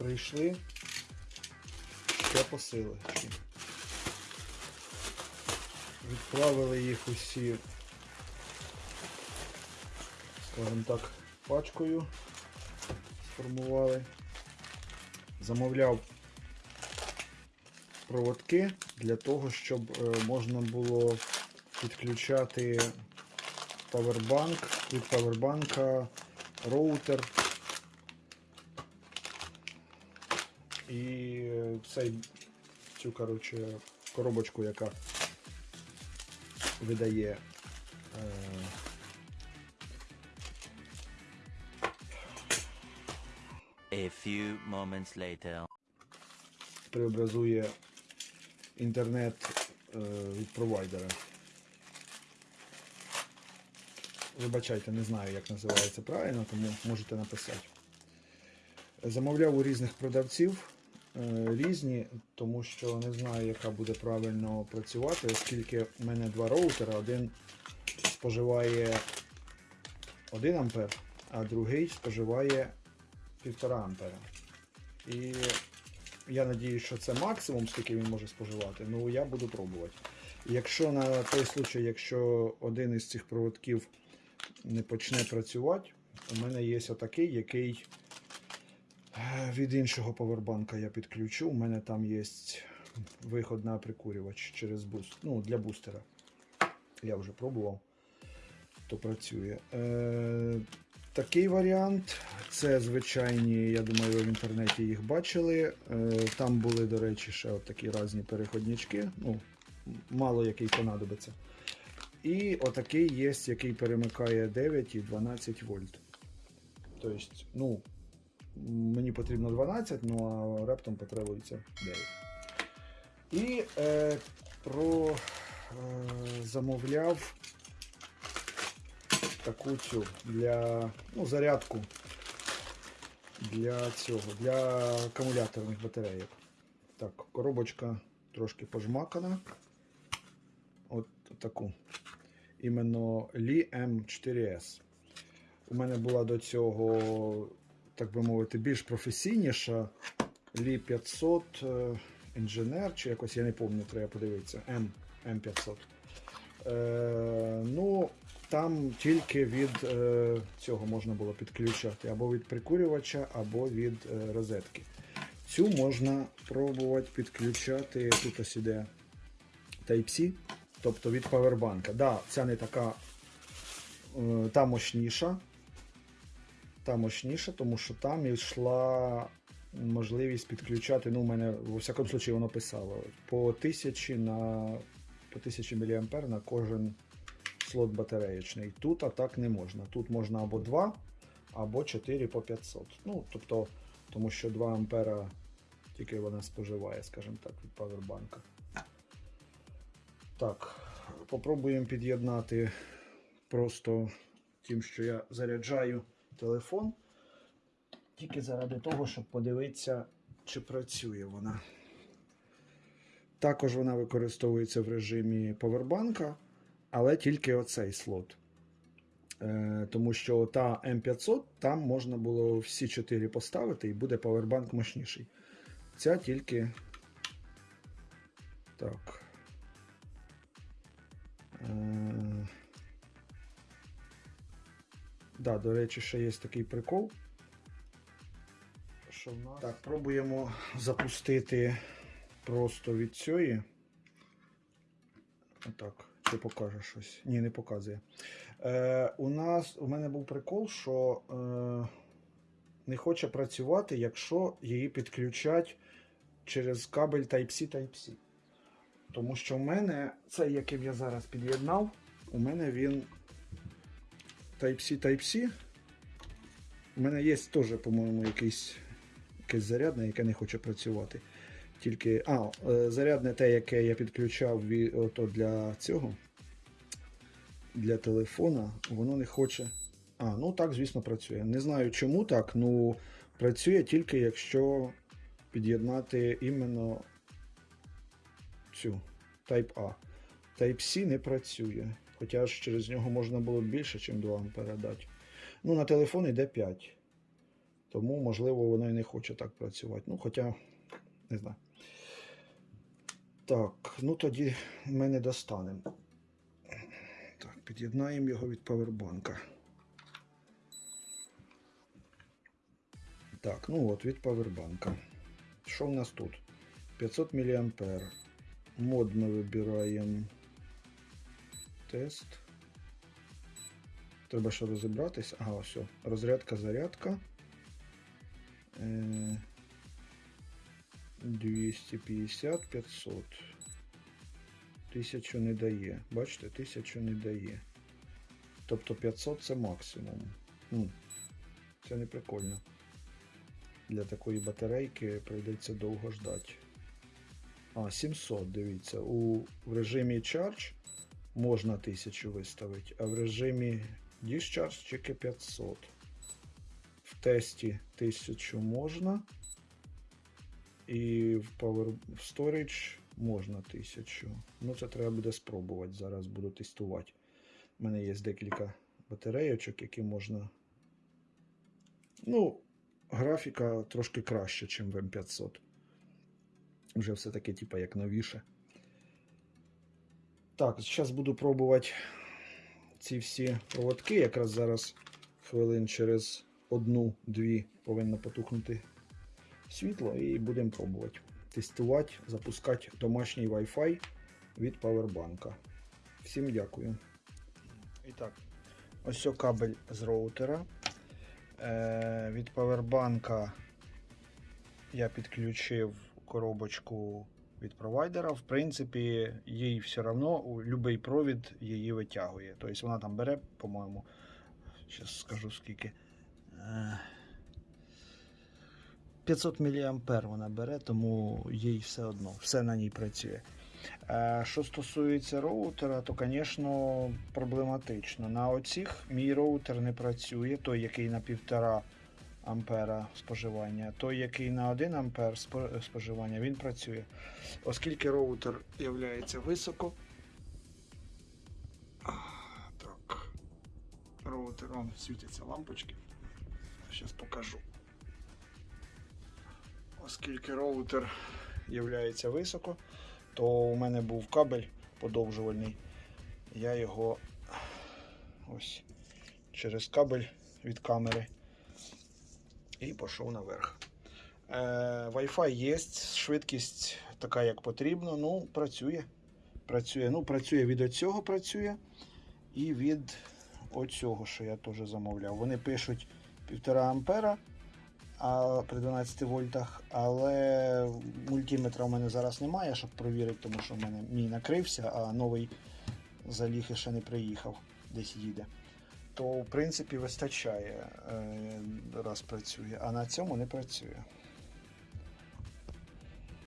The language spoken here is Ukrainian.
прийшли ще посилочки. Відправили їх усі, скажімо так, пачкою. Сформували. Замовляв проводки для того, щоб е, можна було підключати павербанк, від павербанка роутер і цей, цю коротше, коробочку, яка видає е, A few moments later. преобразує інтернет е, від провайдера. Вибачайте, не знаю, як називається правильно, тому можете написати. Замовляв у різних продавців різні, тому що не знаю, яка буде правильно працювати, оскільки в мене два роутера, один споживає 1 ампер, а другий споживає 1,5 ампера. І я надіюсь, що це максимум, скільки він може споживати. Ну я буду пробувати. Якщо на той случай, якщо один із цих проводків не почне працювати, у мене є отакий, який е, від іншого повербанка я підключу. У мене там є виход на прикурювач через буст. Ну, для бустера. Я вже пробував, то працює. Е, Такий варіант. Це звичайні, я думаю, ви в інтернеті їх бачили. Е, Там були, до речі, ще такі різні переходнички. Ну, мало який понадобиться. І отакий є, який перемикає 9 і 12 вольт. Тобто, ну, мені потрібно 12, ну а раптом потребується 9. І е, про е, замовляв таку цю для ну, зарядку для цього, для акумуляторних батарейок. Так, коробочка трошки пожмакана. От таку. Іменно Li M4S. У мене була до цього, так би мовити, більш професійніша Li 500 е, інженер, чи якось я не пам'ятаю, треба подивитися. M, M500. Е, ну, там тільки від е, цього можна було підключати або від прикурювача, або від е, розетки. Цю можна пробувати підключати. Тут ось іде Type-C, тобто від павербанка. Да, ця не така е, та мощніша. Та мощніша, тому що там йшла можливість підключати. Ну, у мене, во всякому случаї, воно писало по 1000 на по 1000 мА на кожен слот батареєчний. Тут а так не можна. Тут можна або 2, або 4 по 500. Ну, тобто, тому що 2 ампера тільки вона споживає, скажімо так, від павербанка. Так, попробуємо під'єднати просто тим, що я заряджаю телефон. Тільки заради того, щоб подивитися, чи працює вона. Також вона використовується в режимі повербанка, але тільки оцей слот. Е, тому що та М500 там можна було всі 4 поставити і буде повербанк мощніший. Ця тільки. Так. Да, до речі, ще є такий прикол. Що в нас? Так, пробуємо запустити просто від цієї. Отак. Чи покаже щось? Ні, не показує. Е, у нас у мене був прикол, що е, не хоче працювати, якщо її підключать через кабель Type-C Type-C. Тому що в мене цей, яким я зараз під'єднав, у мене він Type-C Type-C. У мене є теж, по-моєму, якийсь, якесь зарядне, яке не хоче працювати. Тільки, а, е, зарядне те, яке я підключав ото для цього, для телефона, воно не хоче. А, ну так, звісно, працює. Не знаю чому так, ну працює тільки якщо під'єднати іменно цю Type A. Type-C не працює. Хоча ж через нього можна було більше, ніж 2 А дати. Ну, на телефон йде 5. Тому, можливо, воно і не хоче так працювати. Ну, хоча, не знаю. Так, ну тоді ми не достанемо. Так, під'єднаємо його від павербанка. Так, ну от від павербанка. Що в нас тут? 500 мА. Мод ми вибираємо. Тест. Треба ще розібратись. Ага, все. Розрядка, зарядка. Е, 250, 500. Тисячу не дає. Бачите, тисячу не дає. Тобто 500 це максимум. Це не прикольно. Для такої батарейки прийдеться довго ждати. А, 700, дивіться. У в режимі Charge можна 1000 виставити, а в режимі Discharge тільки 500. В тесті 1000 можна. І в Power Storage можна 1000. Ну, це треба буде спробувати. Зараз буду тестувати. У мене є декілька батарейочок, які можна. Ну, графіка трошки краще, ніж в М500. Вже все-таки, типа, як новіше. Так, зараз буду пробувати ці всі проводки. Якраз зараз хвилин через одну-дві повинно потухнути світло і будемо пробувати. Тестувати, запускати домашній Wi-Fi від павербанка. Всім дякую. І так, ось кабель з роутера. Е, від павербанка я підключив коробочку від провайдера. В принципі, їй все одно будь-який провід її витягує. Тобто вона там бере, по-моєму, зараз скажу скільки. Е, 500 мА вона бере, тому їй все одно, все на ній працює. Е, Що стосується роутера, то, звісно, проблематично. На оцих мій роутер не працює, той, який на 1,5 ампера споживання, той, який на 1 ампер споживання, він працює. Оскільки роутер є високо. Так. Роутер, он світяться лампочки. Зараз покажу. Оскільки роутер є високо, то у мене був кабель подовжувальний. Я його ось через кабель від камери і пішов наверх. Е, Wi-Fi є, швидкість така, як потрібно. Ну, працює. Працює. Ну, працює від оцього працює і від оцього, що я теж замовляв. Вони пишуть 1,5 ампера а, при 12 вольтах, але мультиметра в мене зараз немає, щоб перевірити, тому що в мене мій накрився, а новий заліг і ще не приїхав, десь їде. То, в принципі, вистачає, е, раз працює, а на цьому не працює.